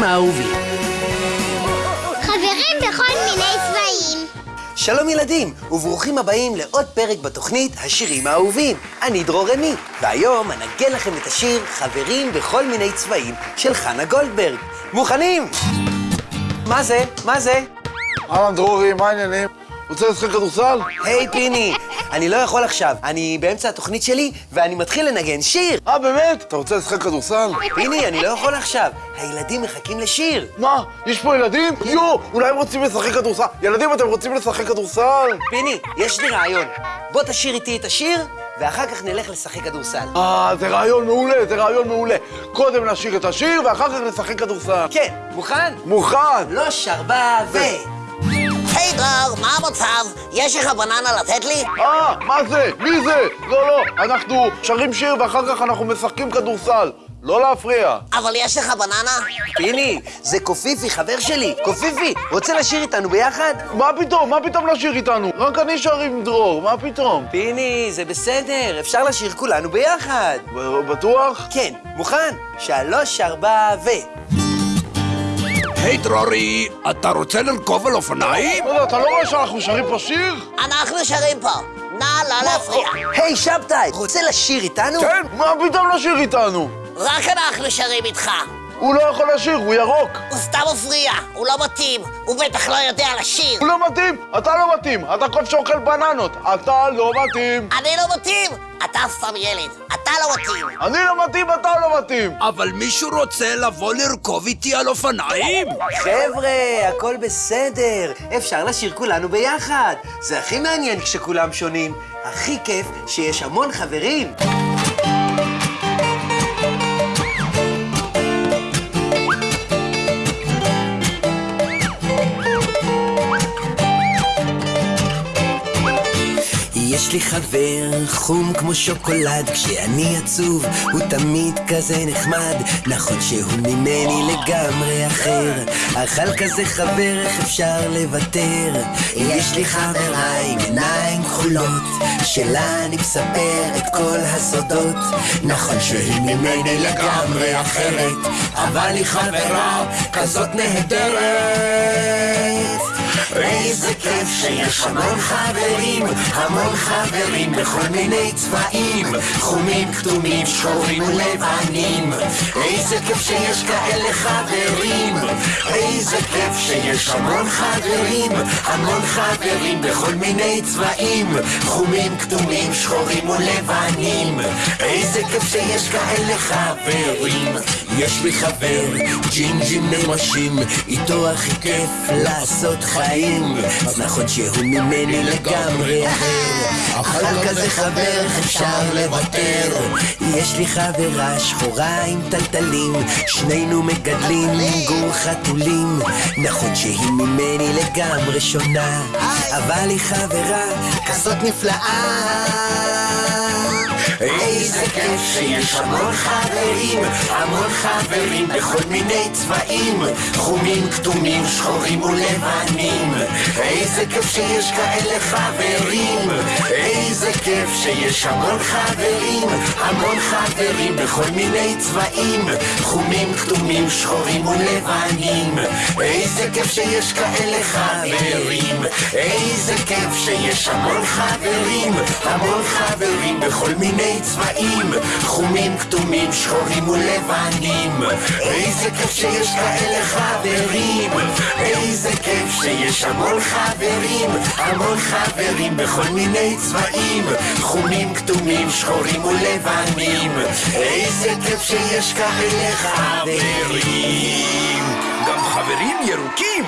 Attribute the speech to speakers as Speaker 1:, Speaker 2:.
Speaker 1: השירים האהובים.
Speaker 2: חברים בכל מיני צבעים.
Speaker 1: שלום ילדים, וברוכים הבאים לעוד פרק בתוכנית השירים האהובים. אני דרור רמי, והיום אנגן לכם את השיר חברים בכל מיני צבעים של חנה גולדברג. מוכנים? מה זה? מה זה?
Speaker 3: אהלן דרורי, מה העניינים? רוצה לשחק כדורסל?
Speaker 1: היי פיני, אני לא יכול עכשיו, אני באמצע התוכנית שלי ואני מתחיל לנגן שיר.
Speaker 3: אה, באמת? אתה רוצה לשחק כדורסל?
Speaker 1: פיני, אני לא יכול עכשיו, הילדים מחכים לשיר.
Speaker 3: מה? יש פה ילדים? יואו, אולי הם רוצים לשחק כדורסל. ילדים, אתם רוצים לשחק כדורסל?
Speaker 1: פיני, יש לי רעיון. בוא תשיר איתי את השיר, ואחר כך נלך לשחק כדורסל.
Speaker 3: אה, זה רעיון מעולה, זה רעיון מעולה. קודם נשיר את השיר, ואחר כך נשחק כדורסל.
Speaker 1: כן, מוכן?
Speaker 3: מוכן!
Speaker 1: לא שרבה ו...
Speaker 4: דרור, מה המצב? יש לך בננה לתת לי?
Speaker 3: אה, מה זה? מי זה? לא, לא, אנחנו שרים שיר ואחר כך אנחנו משחקים כדורסל. לא להפריע.
Speaker 4: אבל יש לך בננה?
Speaker 1: פיני, זה קופיפי, חבר שלי. קופיפי, רוצה לשיר איתנו ביחד?
Speaker 3: מה פתאום? מה פתאום לשיר איתנו? רק אני שר עם דרור, מה פתאום?
Speaker 1: פיני, זה בסדר, אפשר לשיר כולנו ביחד.
Speaker 3: ב- בטוח?
Speaker 1: כן, מוכן? שלוש, ארבע ו...
Speaker 5: היי דרורי, אתה רוצה לרכוב על אופניים?
Speaker 3: לא, לא, אתה לא רואה שאנחנו שרים פה שיר?
Speaker 4: אנחנו שרים פה. נא לא להפריע.
Speaker 1: היי, שבתאי, רוצה לשיר איתנו?
Speaker 3: כן, מה פתאום לשיר איתנו?
Speaker 4: רק אנחנו שרים איתך.
Speaker 3: הוא לא יכול לשיר, הוא ירוק.
Speaker 4: הוא סתם מפריע, הוא לא מתאים, הוא בטח לא יודע לשיר.
Speaker 3: הוא לא מתאים, אתה לא מתאים, אתה קוף שאוכל בננות, אתה לא מתאים.
Speaker 4: אני לא מתאים! אתה סתם ילד, אתה לא מתאים.
Speaker 3: אני לא מתאים, אתה לא מתאים.
Speaker 5: אבל מישהו רוצה לבוא לרכוב איתי על אופניים?
Speaker 1: חבר'ה, הכל בסדר. אפשר לשיר כולנו ביחד. זה הכי מעניין כשכולם שונים. הכי כיף שיש המון חברים. יש לי חבר חום כמו שוקולד, כשאני עצוב הוא תמיד כזה נחמד, נכון שהוא ממני לגמרי אחר, אך על כזה חבר איך אפשר לוותר? יש לי חברה עם עיניים כחולות, שלה אני מספר את כל הסודות, נכון שהיא ממני לגמרי אחרת, אבל היא חברה כזאת נהדרת. איזה כיף שיש המון חברים, המון חברים בכל מיני צבעים, חומים, כתומים, שחורים ולבנים. איזה כיף שיש כאלה חברים, איזה כיף שיש המון חברים, המון חברים בכל מיני צבעים, חומים, כתומים, שחורים ולבנים. איזה כיף שיש כאלה חברים. יש לי חבר, ג'ינג'ים נמשים, איתו הכי כיף לעשות חיים. אז נכון שהוא ממני לגמרי אחר, אבל כזה חבר אפשר לוותר. יש לי חברה שחורה עם טלטלים, שנינו מגדלים גור חתולים. נכון שהיא ממני לגמרי שונה, אבל היא חברה כזאת נפלאה. שיש המון חברים, המון חברים בכל מיני צבעים, חומים, כתומים, שחורים ולבנים. איזה כיף שיש כאלה חברים, איזה כיף שיש המון חברים, המון חברים בכל מיני צבעים, חומים, כתומים, שחורים ולבנים. איזה כיף שיש כאלה חברים, איזה כיף שיש המון חברים, המון חברים בכל מיני צבעים, חומים, כתומים, שחורים ולבנים. איזה כיף שיש כאלה חברים, איזה כיף שיש המון חברים, המון חברים בכל מיני צבעים, חומים, כתומים, שחורים ולבנים. איזה כיף שיש כאלה חברים.
Speaker 5: גם חברים ירוקים.